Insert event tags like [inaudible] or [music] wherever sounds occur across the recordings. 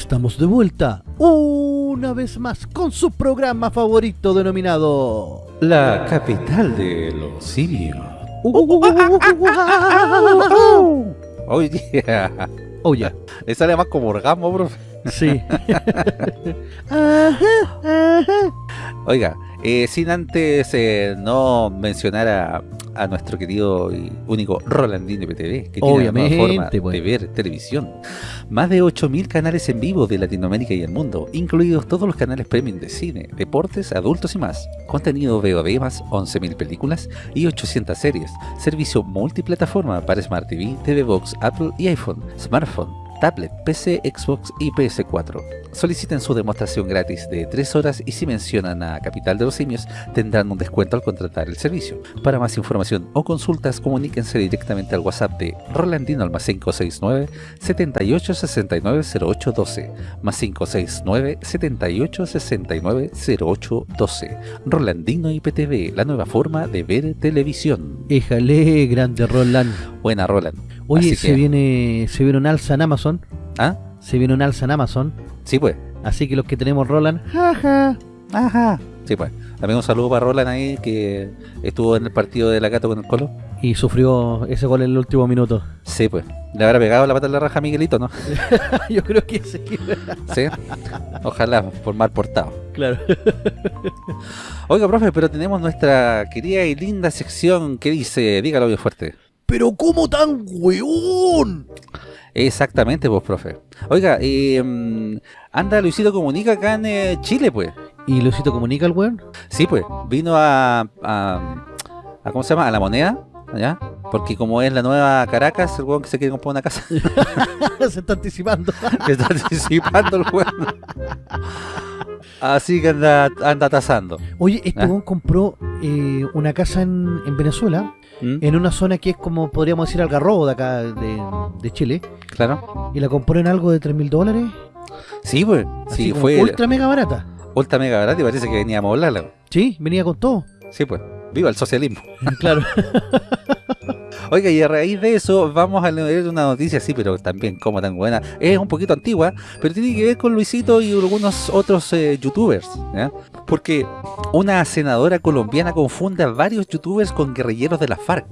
Estamos de vuelta una vez más con su programa favorito denominado La capital de los simios. Oh yeah. Oh ya, Le sale más como orgasmo, bro. sí. Oiga, eh, sin antes eh, no mencionar a, a nuestro querido y único Rolandino IPTV, que tiene una Obviamente, forma de ver televisión. Más de 8.000 canales en vivo de Latinoamérica y el mundo, incluidos todos los canales premium de cine, deportes, adultos y más. Contenido VOD más 11.000 películas y 800 series. Servicio multiplataforma para Smart TV, TV Box, Apple y iPhone, smartphone, tablet, PC, Xbox y PS4. Soliciten su demostración gratis de 3 horas y si mencionan a Capital de los Simios tendrán un descuento al contratar el servicio. Para más información o consultas comuníquense directamente al WhatsApp de Rolandino al más 569 78 69 08 12 más 569 78 69 08 12 Rolandino IPTV, la nueva forma de ver televisión. Éjale, grande Roland. Buena Roland. Oye, Así se que- viene se viene un alza en Amazon. ¿Ah? Se viene un alza en Amazon. Sí pues. Así que los que tenemos Roland, jaja. Ajá. Sí, pues. También un saludo para Roland ahí, que estuvo en el partido de la Gato con el Colo. Y sufrió ese gol en el último minuto. Sí, pues. Le habrá pegado la pata en la raja a Miguelito, ¿no? [laughs] Yo creo que sí. Sí. Ojalá, por mal portado. Claro. [laughs] Oiga, profe, pero tenemos nuestra querida y linda sección que dice, dígalo bien fuerte. Pero ¿cómo tan weón? Exactamente, pues, profe. Oiga, eh, anda Luisito Comunica acá en eh, Chile, pues. ¿Y Luisito comunica el weón? Sí, pues. Vino a, a, a- ¿Cómo se llama? A la moneda, ¿ya? Porque como es la nueva Caracas, el weón que se quiere comprar una casa. [laughs] se está anticipando. [laughs] que está anticipando el weón. [laughs] Así que anda, anda tasando. Oye, este Ah. compró eh, una casa en, en Venezuela, ¿Mm? en una zona que es como podríamos decir Algarrobo de acá de, de Chile, Claro. y la compró en algo de 3 mil dólares. Sí, pues. Así Sí, fue ultra mega barata. ultra mega barato y parece que veníamos a hablarla. Sí, venía con todo. Sí, pues. Viva el socialismo. [laughs] Claro. [laughs] Oiga, y a raíz de eso vamos a leer una noticia así, pero también como tan buena. Es un poquito antigua, pero tiene que ver con Luisito y algunos otros eh, youtubers. ¿ya? Porque una senadora colombiana confunde a varios youtubers con guerrilleros de la FARC.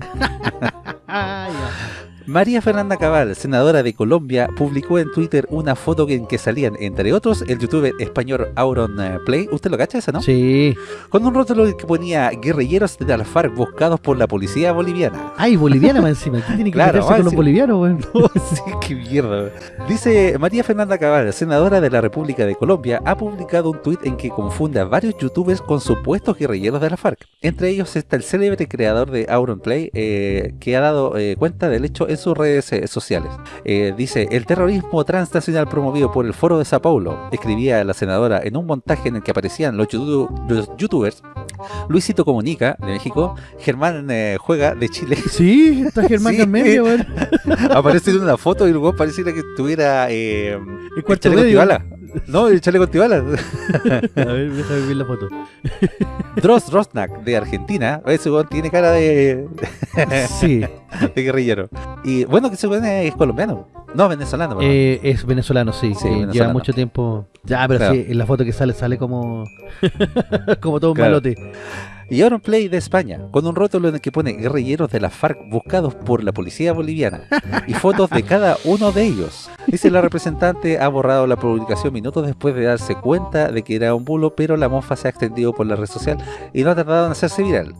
[laughs] María Fernanda Cabal, senadora de Colombia, publicó en Twitter una foto en que salían, entre otros, el youtuber español Auron eh, Play. ¿Usted lo cacha esa, no? Sí. Con un rótulo que ponía guerrilleros de la FARC buscados por la policía boliviana. Ay, boliviana más encima. ¿Qué tiene que [laughs] Claro, con los bolivianos, weón? [laughs] sí, qué mierda. Dice María Fernanda Cabal, senadora de la República de Colombia, ha publicado un tuit en que confunde a varios youtubers con supuestos guerrilleros de la FARC. Entre ellos está el célebre creador de Auron Play, eh, que ha dado eh, cuenta del hecho en sus redes eh, sociales. Eh, dice, el terrorismo transnacional promovido por el Foro de Sao Paulo, escribía la senadora en un montaje en el que aparecían los, los youtubers, Luisito Comunica, de México, Germán eh, Juega, de Chile, [laughs] Sí, está Germán [laughs] Sí. en medio, [laughs] aparece en una foto y weón pareciera que estuviera eh, El cuarto medio. No, el chaleco antibala. [laughs] A ver, déjame ver la foto. [laughs] Dross Rosnak de Argentina. Ese weón tiene cara de, [laughs] Sí, de guerrillero. Y bueno, que ese weón es colombiano. No, venezolano. perdón. eh, es venezolano, sí. Sí, eh, Lleva venezolano. mucho tiempo. Ya, pero Claro. sí, en la foto que sale, sale como. como todo un Claro. malote. Y Auron Play de España, con un rótulo en el que pone guerrilleros de la FARC buscados por la policía boliviana y fotos de cada uno de ellos. Dice la representante ha borrado la publicación minutos después de darse cuenta de que era un bulo, pero la mofa se ha extendido por la red social y no ha tardado en hacerse viral.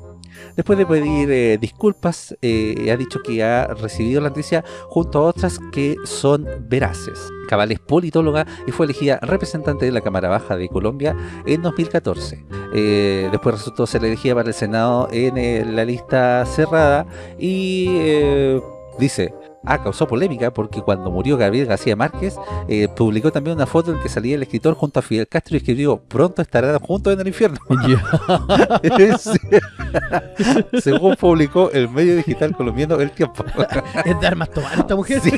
Después de pedir eh, disculpas, eh, ha dicho que ha recibido la noticia junto a otras que son veraces. Cabal es politóloga y fue elegida representante de la Cámara Baja de Colombia en 2014. Eh, después resultó ser elegida para el Senado en eh, la lista cerrada y eh, dice... Ah, causó polémica porque cuando murió Gabriel García Márquez eh, publicó también una foto en que salía el escritor junto a Fidel Castro y escribió pronto estarán juntos en el infierno. [laughs] [laughs] Sí. Según publicó el medio digital colombiano El Tiempo. [laughs] es de armas tomar esta mujer. Sí,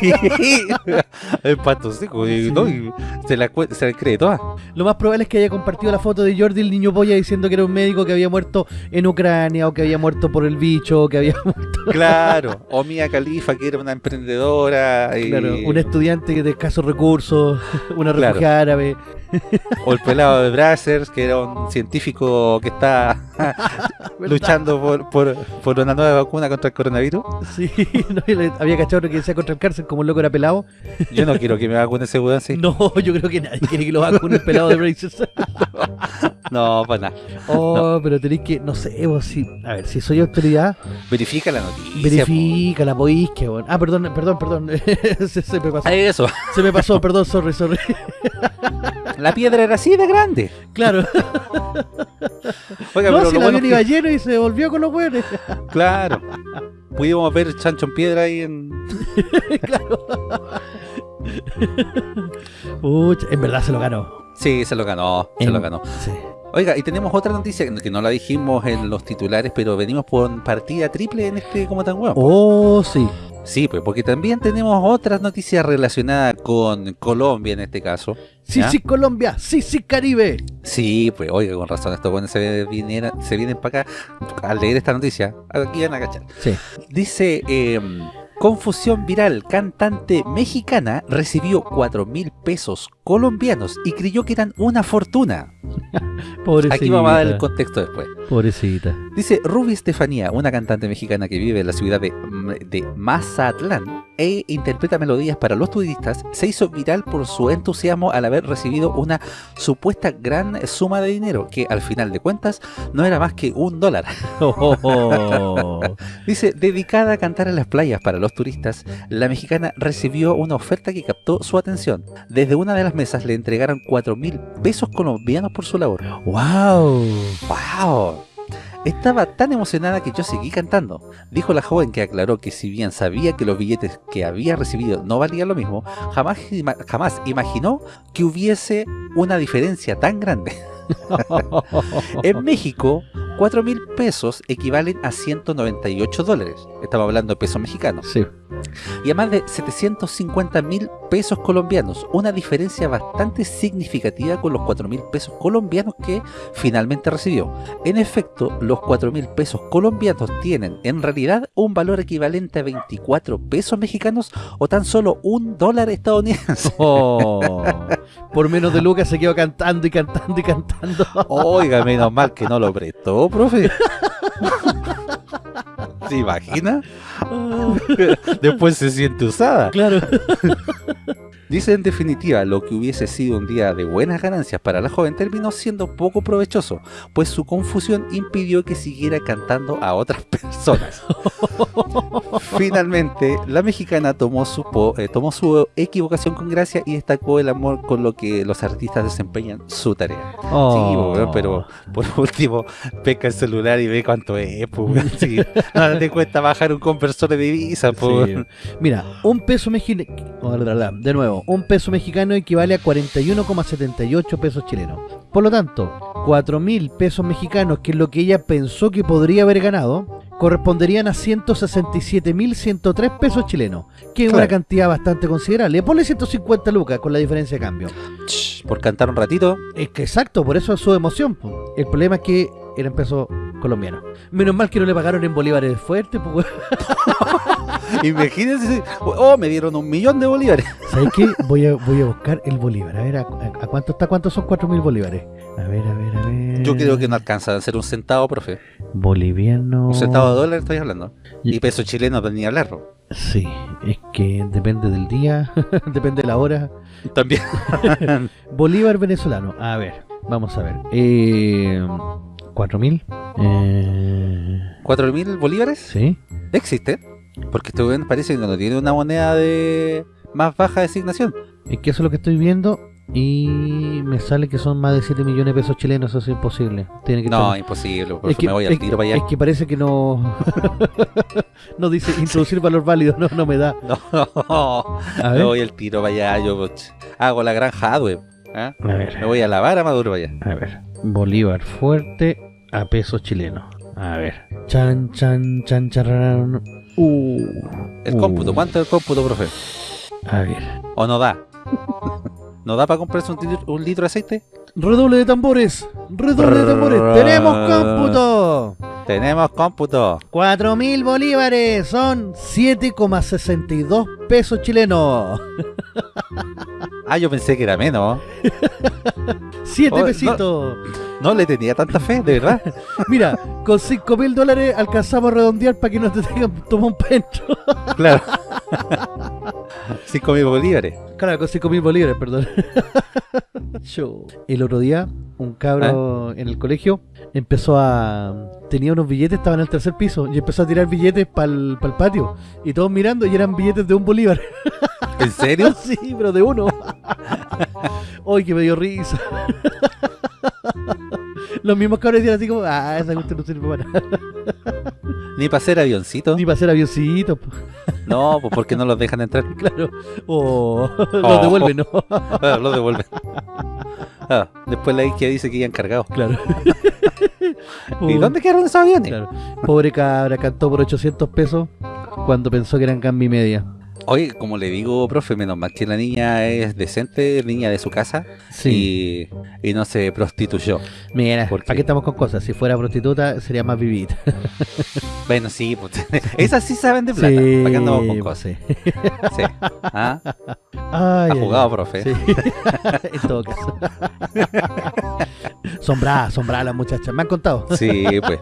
el pato seco, ¿no? Y se, la, cue- se la cree toda. Lo más probable es que haya compartido la foto de Jordi el niño polla diciendo que era un médico que había muerto en Ucrania o que había muerto por el bicho o que había muerto. Claro, o Mia Khalifa, que era una empresaria emprendedora. Y... Claro, un estudiante de escasos recursos, [laughs] una Claro. refugiada árabe. [laughs] O el pelado de Brazzers, que era un científico que está [laughs] luchando por, por, por una nueva vacuna contra el coronavirus. Sí, no, había cachorro que decía contra el cárcel como el loco era pelado. Yo no quiero que me vacune ese weón, sí. No, yo creo que nadie quiere que lo vacune el pelado de Brazers. No, para nada. Oh, pero tenéis que, no sé, vos si, a ver, si soy autoridad, Verifica la noticia. verifica la que, bueno. Ah, perdón, perdón, perdón. [laughs] se, se me pasó. Ah, Eso. Se me pasó, perdón, sorry, sorry. [laughs] La piedra era así de grande. Claro. [laughs] Oiga, no, pero si el avión iba lleno y se volvió con los buenos. Claro. Pudimos ver chancho en piedra ahí en... claro. Pucha, en verdad se lo ganó. Sí, se lo ganó, se lo ganó. Sí. Oiga, y tenemos otra noticia que- no la dijimos en los titulares, pero venimos por partida triple en este como tan huevo. Oh, sí. Sí, pues porque también tenemos otras noticias relacionadas con Colombia en este caso. Sí, ¿Ya? sí, Colombia. Sí, sí, Caribe. Sí, pues oiga, con razón, estos buenos se, viniera- se vienen para acá al leer esta noticia. Aquí van a cachar. Sí. Dice, eh, confusión viral, cantante mexicana recibió 4 mil pesos colombianos y creyó que eran una fortuna. [laughs] Pobrecita. Aquí vamos a dar el contexto después. Pobrecita. Dice Ruby Estefanía, una cantante mexicana que vive en la ciudad de, de Mazatlán e interpreta melodías para los turistas, se hizo viral por su entusiasmo al haber recibido una supuesta gran suma de dinero, que al final de cuentas no era más que un dólar. [laughs] Oh. Dice, dedicada a cantar en las playas para los turistas, la mexicana recibió una oferta que captó su atención. Desde una de las mesas le entregaron 4 mil pesos colombianos por su labor. wow. ¡Wow! Estaba tan emocionada que yo seguí cantando. Dijo la joven que aclaró que si bien sabía que los billetes que había recibido no valían lo mismo, jamás, jamás imaginó que hubiese una diferencia tan grande. [laughs] En México, 4 mil pesos equivalen a 198 dólares. Estamos hablando de pesos mexicanos. Sí. Y a más de 750 mil pesos colombianos. Una diferencia bastante significativa con los 4 mil pesos colombianos que finalmente recibió. En efecto, los 4 mil pesos colombianos tienen en realidad un valor equivalente a 24 pesos mexicanos o tan solo un dólar estadounidense. [laughs] Oh. Por menos de Lucas se quedó cantando y cantando y cantando. Oiga, menos mal que no lo prestó, profe. ¿Se imagina? [laughs] Después se siente usada. Claro. [laughs] Dice en definitiva, lo que hubiese sido un día de buenas ganancias para la joven terminó siendo poco provechoso, pues su confusión impidió que siguiera cantando a otras [laughs] personas. [laughs] Finalmente, la mexicana tomó su, po- eh, tomó su equivocación con gracia y destacó el amor con lo que los artistas desempeñan su tarea. Sí, Oh. pero por [laughs] último, pesca el celular y ve cuánto es, pues. Sí, te cuesta bajar un conversor de divisa, pues. Sí. Mira, un peso mexicano, de nuevo, un peso mexicano equivale a 41,78 pesos chilenos. Por lo tanto, 4 mil pesos mexicanos, que es lo que ella pensó que podría haber ganado, corresponderían a 167.103 pesos chilenos, que es una cantidad bastante considerable. Ponle 150 lucas con la diferencia de cambio. Por cantar un ratito, Es que exacto, por eso es su emoción. El problema es que eran pesos colombianos. Menos mal que no le pagaron en bolívares fuertes, pues. [laughs] imagínense, oh, me dieron un millón de bolívares. ¿Sabes qué? Voy a, voy a buscar el bolívar. A ver, ¿a, a- a cuánto está? ¿Cuántos son 4.000 bolívares? A ver, a ver, a ver. Yo creo que no alcanza a ser un centavo, profe. Boliviano... Un centavo de dólar estoy hablando. Y- Y peso chileno ni hablarlo. Sí, es que depende del día, [laughs] depende de la hora. También. [laughs] Bolívar venezolano. A ver, vamos a ver. Eh, ¿4.000? Eh, ¿Cuatro mil bolívares? sí. Existe. Porque este weón parece que no tiene una moneda de más baja designación. Es que eso es lo que estoy viendo y me sale que son más de 7 millones de pesos chilenos. Eso es imposible. Tiene que No, estar- imposible. Por Es eso que, me voy al tiro para allá. es que parece que no [laughs] no dice introducir valor válido, no, no me da. [laughs] No, A me voy al tiro para allá. Yo ch, hago la gran hardware. ¿ah? a ver, Me voy a lavar a Maduro para allá. a ver. Bolívar fuerte a pesos chilenos. A ver. Chan, chan, chan, charrarán. Uh, El cómputo, ¿cuánto es el cómputo, profe? A ver. ¿O no da? ¿No da para comprarse un, litro- un litro de aceite? Redoble de tambores. Redoble de tambores. Tenemos cómputo. Tenemos cómputo. 4.000 bolívares son 7,62 pesos chilenos. Ah, yo pensé que era menos. [laughs] 7 Oh, no. pesitos. No le tenía tanta fe, de verdad. [laughs] Mira, con 5.000 dólares alcanzamos a redondear para que no te tengan tomar un pencho. [laughs] Claro. 5 mil bolívares. Claro, con 5.000 bolívares, perdón. [laughs] Yo. El otro día, un cabro en el colegio empezó a... Tenía unos billetes, estaba en el tercer piso, y empezó a tirar billetes para el patio. Y todos mirando, y eran billetes de un bolívar. ¿En serio? sí, pero de uno. Uy, que me dio risa. [laughs] Los mismos cabros decían así como, ah, esa cuestión no sirve para nada. [laughs] Ni para hacer avioncito. Ni para hacer avioncitos, po. No, pues porque no los dejan entrar. [laughs] claro. O los Oh. devuelven, ¿no? Ah, los devuelven. Ah, después la isquia dice que ya han cargado. claro. ¿Y dónde quedaron esos aviones? Claro. Pobre cabra, cantó por 800 pesos cuando pensó que eran cambio y media. Oye, como le digo, profe, menos mal que la niña es decente, niña de su casa Sí. y, y no se prostituyó. Mira, ¿Por ¿para qué? estamos con cosas? Si fuera prostituta, sería más vivita. [laughs] Bueno, sí, pues, [laughs] esas sí saben de plata. ¿Para qué andamos con pues cosas? sí. Sí. ¿Ah? [laughs] Ay, Ha jugado, ay. profe. Sí. [laughs] en todo caso. [laughs] son bravas las muchachas. Me han contado. Sí, pues.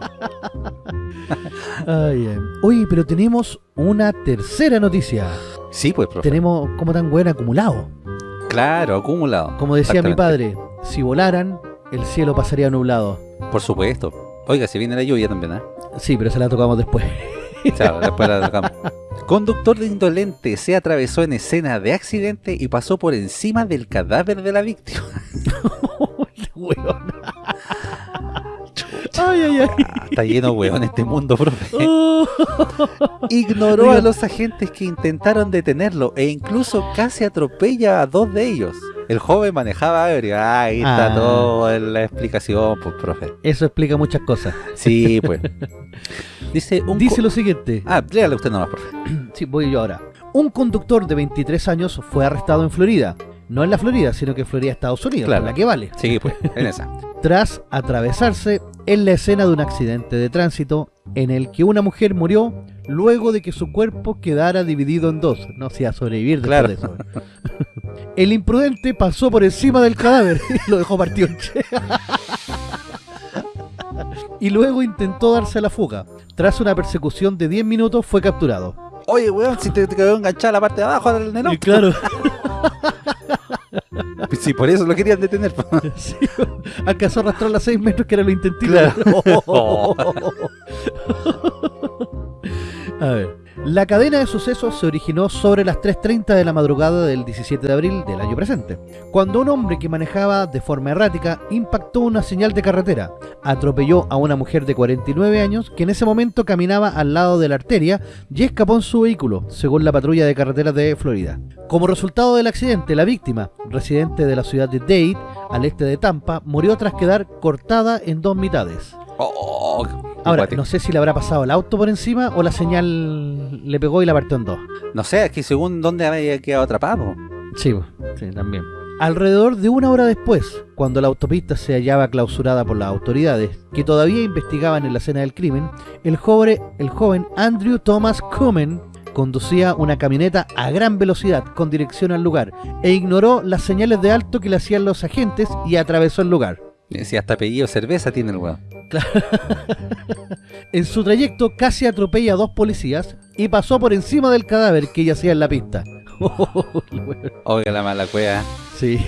Ay, ay. Oye, pero tenemos una tercera noticia. Sí, pues, profe. Tenemos como tan buena acumulado. Claro, acumulado. Como decía mi padre, si volaran, el cielo pasaría nublado. Por supuesto. Oiga, si viene la lluvia también, ¿eh? Sí, pero se la tocamos después. Chao, después la tocamos. [laughs] Conductor de indolente se atravesó en escena de accidente y pasó por encima del cadáver de la víctima. [laughs] [laughs] Weón. Ay, ay, ay. [laughs] Está lleno weón este mundo, profe. [laughs] Oh. Ignoró a los agentes que intentaron detenerlo e incluso casi atropella a dos de ellos. El joven manejaba ebrio. Ah, ahí está Ah. todo en la explicación, pues, profe. Eso explica muchas cosas. Sí, [laughs] pues. Dice un... Dice co- lo siguiente. Ah, léale usted nomás, profe. [clears throat] Sí, voy yo ahora. Un conductor de 23 años fue arrestado en Florida. No en la Florida, sino que en Florida, Estados Unidos, Claro. la que vale. Sí, pues, en esa. Tras atravesarse en la escena de un accidente de tránsito en el que una mujer murió luego de que su cuerpo quedara dividido en dos. No se iba a sobrevivir después Claro. de eso. [laughs] El imprudente pasó por encima del cadáver [laughs] y lo dejó partido en. [laughs] Y luego intentó darse a la fuga. Tras una persecución de 10 minutos fue capturado. Oye, weón, si te, te quedó enganchada la parte de abajo del neno. Y claro, Sí, por eso lo querían detener. [laughs] sí, alcanzó a arrastrar las 6 metros que era lo intentito. Claro. [laughs] A ver. La cadena de sucesos se originó sobre las 3.30 de la madrugada del 17 de abril del año presente, cuando un hombre que manejaba de forma errática impactó una señal de carretera, atropelló a una mujer de 49 años que en ese momento caminaba al lado de la arteria y escapó en su vehículo, según la patrulla de carreteras de Florida. Como resultado del accidente, la víctima, residente de la ciudad de Dade, al este de Tampa, murió tras quedar cortada en dos mitades. Oh, Ahora, no sé si le habrá pasado el auto por encima o la señal le pegó y la partió en dos. no sé, es que según dónde había quedado atrapado. Sí, sí, también. Alrededor de una hora después, cuando la autopista se hallaba clausurada por las autoridades, que todavía investigaban en la escena del crimen, el joven, el joven Andrew Thomas Cumen conducía una camioneta a gran velocidad con dirección al lugar e ignoró las señales de alto que le hacían los agentes y atravesó el lugar. Si hasta apellido cerveza tiene el weón. [laughs] En su trayecto casi atropella a dos policías y pasó por encima del cadáver que yacía en la pista. [laughs] Oiga la mala cueva. Sí.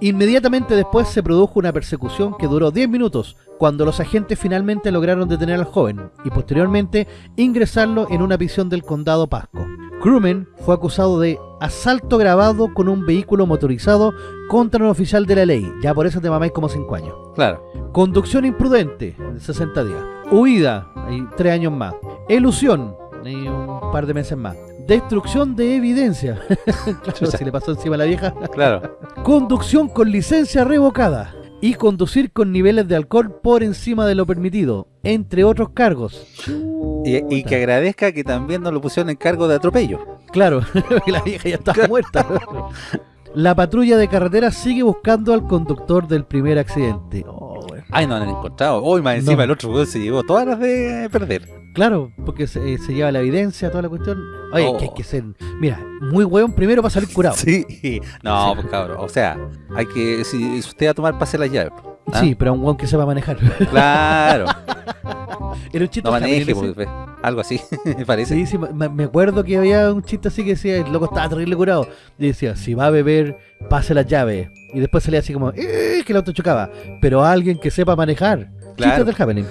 Inmediatamente después se produjo una persecución que duró 10 minutos, cuando los agentes finalmente lograron detener al joven y posteriormente ingresarlo en una prisión del condado Pasco. Crewman fue acusado de asalto grabado con un vehículo motorizado contra un oficial de la ley, ya por eso te mamáis como 5 años. Claro. Conducción imprudente, 60 días. Huida, ahí 3 años más. Elusión, un par de meses más. Destrucción de evidencia. [laughs] claro, si le pasó encima a la vieja. Claro. Conducción con licencia revocada. Y conducir con niveles de alcohol por encima de lo permitido, entre otros cargos. Y, y que agradezca que también nos lo pusieron en cargo de atropello. Claro, [laughs] la vieja ya estaba muerta. [laughs] La patrulla de carretera sigue buscando al conductor del primer accidente. Oh. Ay, no han encontrado. Uy, más encima No. el otro se llevó todas las de perder. Claro, porque se, eh, se lleva la evidencia, toda la cuestión. Oye, Oh. que hay que ser, mira, muy hueón primero para salir curado. Sí. No, Sí. pues cabrón. O sea, hay que. Si si usted va a tomar, pase las llaves. ¿ah? Sí, pero a un hueón que sepa manejar. Claro. [laughs] Era un chiste No maneje, pues, algo así, [laughs] me parece. Sí, sí, me, acuerdo que había un chiste así que decía, el loco estaba terrible curado. Y decía, si va a beber, pase las llaves. Y después salía así como, "Eh", que el auto chocaba. Pero alguien que sepa manejar. Claro. Chistes del happening.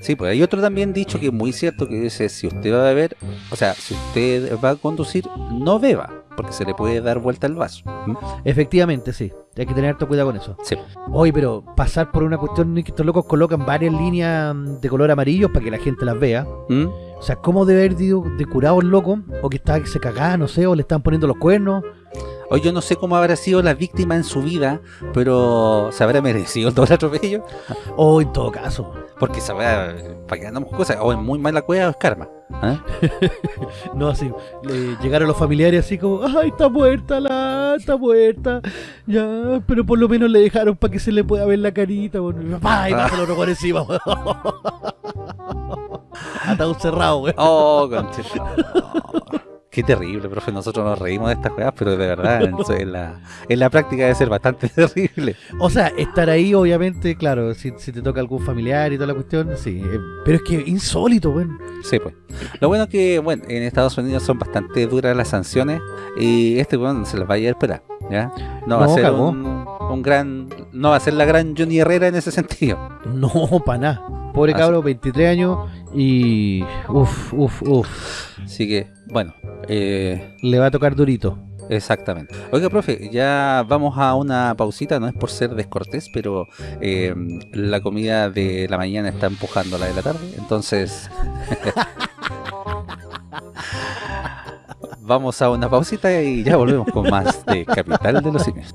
Sí, pues hay otro también dicho que es muy cierto que dice, si usted va a beber, o sea, si usted va a conducir, no beba, porque se le puede dar vuelta el vaso. ¿Mm? Efectivamente, sí. Hay que tener harto cuidado con eso. Sí. Oye, pero pasar por una cuestión que estos locos colocan varias líneas mm, de color amarillo para que la gente las vea. ¿Mm? O sea, ¿cómo debe haber ido de curado el loco? O que estaba que se cagaba, no sé, o le estaban poniendo los cuernos. Hoy yo no sé cómo habrá sido la víctima en su vida, pero se habrá merecido todo el atropello, O en todo caso. porque sabrá, para que andamos cosas, o es muy mala cueva o es karma. ¿ah? [laughs] No, así. le llegaron los familiares así como, ¡ay, está muerta la! ¡Está muerta! Ya, pero por lo menos le dejaron para que se le pueda ver la carita. Bueno, ¡Papá! Y pasa el por encima, weón. [laughs] Ataúd cerrado, weón. Oh, conchita. Qué terrible, profe. Nosotros nos reímos de estas juegas, pero de verdad, [laughs] en, la, en la práctica debe ser bastante [laughs] terrible. O sea, estar ahí, obviamente, claro, si, si te toca algún familiar y toda la cuestión, sí. eh, pero es que insólito, weón. Sí, pues. Lo bueno es que, bueno, en Estados Unidos son bastante duras las sanciones y este weón se las va a ir a esperar, ¿ya? No, va a ser un, un gran, no va a ser la gran Johnny Herrera en ese sentido. No, para nada. Pobre Así. cabro, 23 años y. Uf, uf, uf. Así que, bueno, eh, Le va a tocar durito. exactamente. Oiga, profe, ya vamos a una pausita, no es por ser descortés, pero eh, la comida de la mañana está empujando a la de la tarde, entonces... [laughs] Vamos a una pausita y ya volvemos con más de Capital de los Simios.